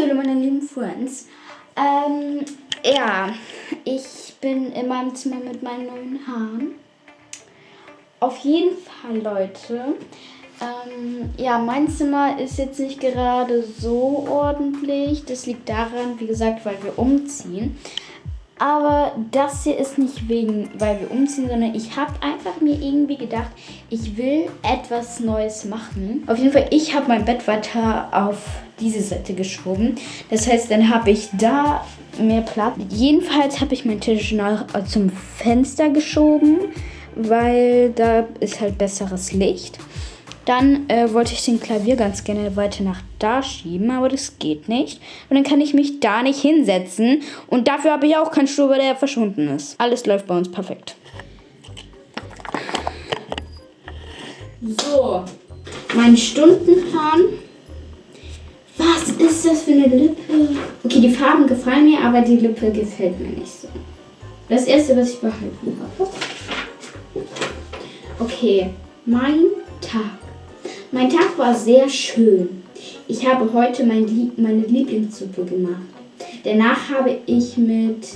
Hallo meine lieben Friends. Ähm, ja, ich bin in meinem Zimmer mit meinen neuen Haaren. Auf jeden Fall, Leute. Ähm, ja, mein Zimmer ist jetzt nicht gerade so ordentlich. Das liegt daran, wie gesagt, weil wir umziehen. Aber das hier ist nicht wegen, weil wir umziehen, sondern ich habe einfach mir irgendwie gedacht, ich will etwas Neues machen. Auf jeden Fall, ich habe mein Bett weiter auf diese Seite geschoben. Das heißt, dann habe ich da mehr Platz. Jedenfalls habe ich meinen Tisch nach, zum Fenster geschoben, weil da ist halt besseres Licht. Dann äh, wollte ich den Klavier ganz gerne weiter nach da schieben, aber das geht nicht. Und dann kann ich mich da nicht hinsetzen. Und dafür habe ich auch keinen Stuhl, weil der verschwunden ist. Alles läuft bei uns perfekt. So, mein Stundenplan. Was ist das für eine Lippe? Okay, die Farben gefallen mir, aber die Lippe gefällt mir nicht so. Das erste, was ich behalten habe. Okay, mein Tag. Mein Tag war sehr schön. Ich habe heute mein meine Lieblingssuppe gemacht. Danach habe ich mit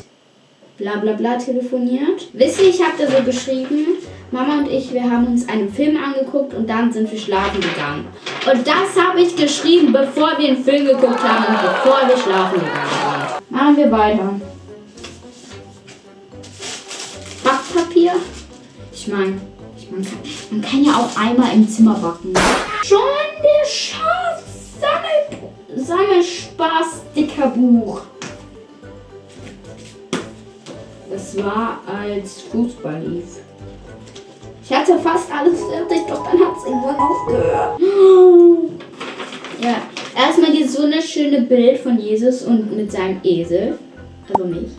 bla bla bla telefoniert. Wisst ihr, ich habe da so geschrieben, Mama und ich, wir haben uns einen Film angeguckt und dann sind wir schlafen gegangen. Und das habe ich geschrieben, bevor wir einen Film geguckt haben und bevor wir schlafen gegangen sind. Machen wir weiter. Backpapier. Ich meine, man kann, man kann ja auch einmal im Zimmer backen. Schon der Schaf Sammelspaß dicker Buch. Das war als Fußball lief. Ich hatte fast alles fertig, doch dann hat es irgendwann aufgehört. Ja, erstmal dieses wunderschöne Bild von Jesus und mit seinem Esel. Also mich.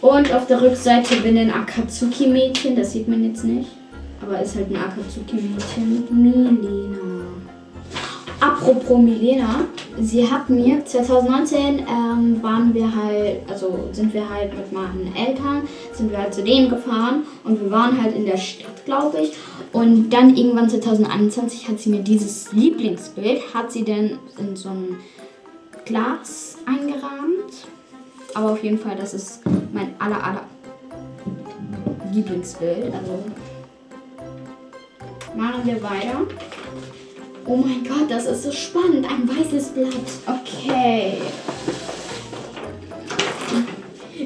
Und auf der Rückseite bin ein Akatsuki-Mädchen, das sieht man jetzt nicht. Aber ist halt ein Akatsuki-Mädchen. Milena. Apropos Milena, sie hat mir 2019 ähm, waren wir halt, also sind wir halt mit meinen Eltern, sind wir halt zu denen gefahren und wir waren halt in der Stadt, glaube ich. Und dann irgendwann 2021 hat sie mir dieses Lieblingsbild, hat sie denn in so ein Glas eingerahmt. Aber auf jeden Fall, das ist mein aller, aller Lieblingsbild. Also Machen wir weiter. Oh mein Gott, das ist so spannend. Ein weißes Blatt. Okay.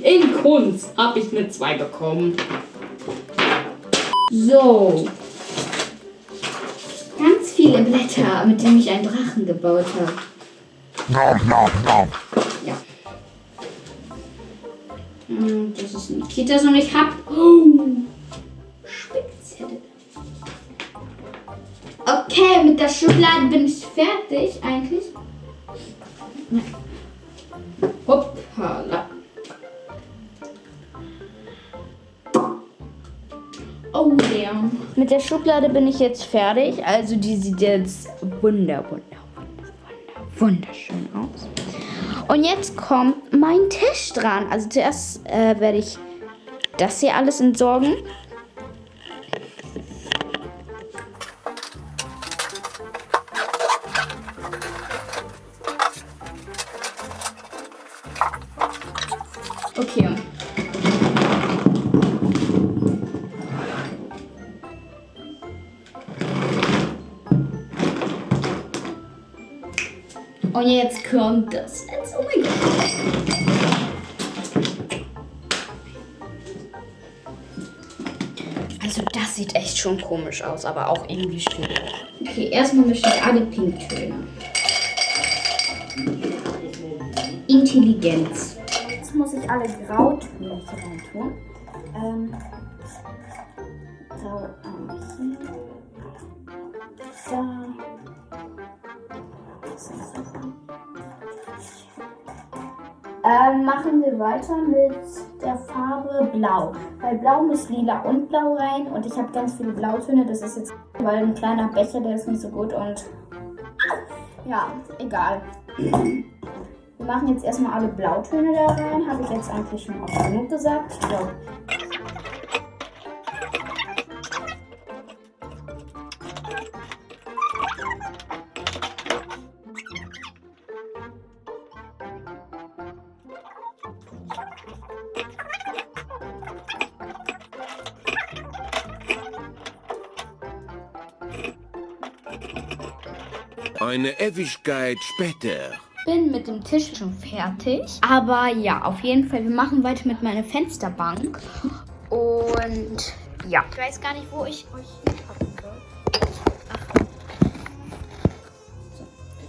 In Kunst habe ich eine 2 bekommen. So. Ganz viele Blätter, mit denen ich einen Drachen gebaut habe. Ja. Hm, das ist Nikitas und ich habe... Oh, Okay, mit der Schublade bin ich fertig eigentlich. Hoppala. Oh der. Mit der Schublade bin ich jetzt fertig. Also die sieht jetzt wunder, wunder, wunder, wunder, wunderschön aus. Und jetzt kommt mein Tisch dran. Also zuerst äh, werde ich das hier alles entsorgen. Okay. Und jetzt kommt das. Oh mein Gott. Also das sieht echt schon komisch aus, aber auch irgendwie schön. Okay, erstmal möchte ich alle Pinktöne. Intelligenz muss ich alle Grautöne hier rein tun. Ähm, Grau hier. Da. Ähm, machen wir weiter mit der Farbe Blau. Bei Blau muss Lila und Blau rein und ich habe ganz viele Blautöne. Das ist jetzt, weil ein kleiner Becher, der ist nicht so gut und ja, egal. Wir machen jetzt erstmal alle Blautöne da rein. Habe ich jetzt eigentlich schon oft genug gesagt. So. Eine Ewigkeit später bin mit dem Tisch schon fertig. Aber ja, auf jeden Fall, wir machen weiter mit meiner Fensterbank. Und ja. Ich weiß gar nicht, wo ich euch hinpacken soll. Ach. So,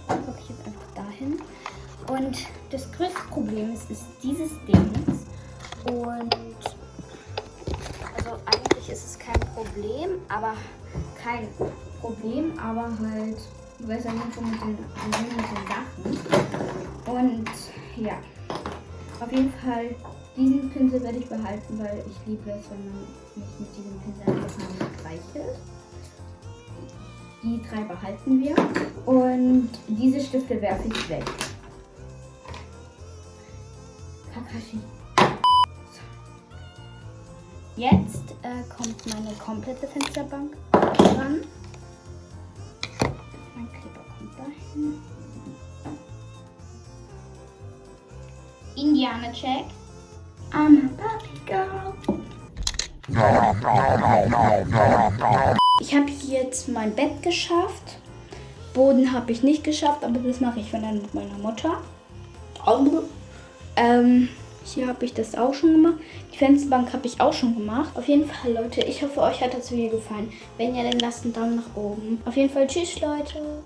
dann packe ich jetzt einfach dahin. Und das größte Problem ist, ist dieses Ding. Und also eigentlich ist es kein Problem, aber kein Problem, aber halt, ja nicht, so mit den, mit den Sachen. Und ja, auf jeden Fall, diesen Pinsel werde ich behalten, weil ich liebe es, wenn man mich mit diesem Pinsel einfach mal streichelt. Die drei behalten wir. Und diese Stifte werfe ich weg. Kakashi. Jetzt äh, kommt meine komplette Fensterbank dran. Dahin. Indianer Check. I'm a puppy girl. Ich habe jetzt mein Bett geschafft. Boden habe ich nicht geschafft, aber das mache ich dann mit meiner Mutter. Ähm, hier habe ich das auch schon gemacht. Die Fensterbank habe ich auch schon gemacht. Auf jeden Fall, Leute, ich hoffe, euch hat das Video gefallen. Wenn ja, dann lasst einen Daumen nach oben. Auf jeden Fall, tschüss, Leute.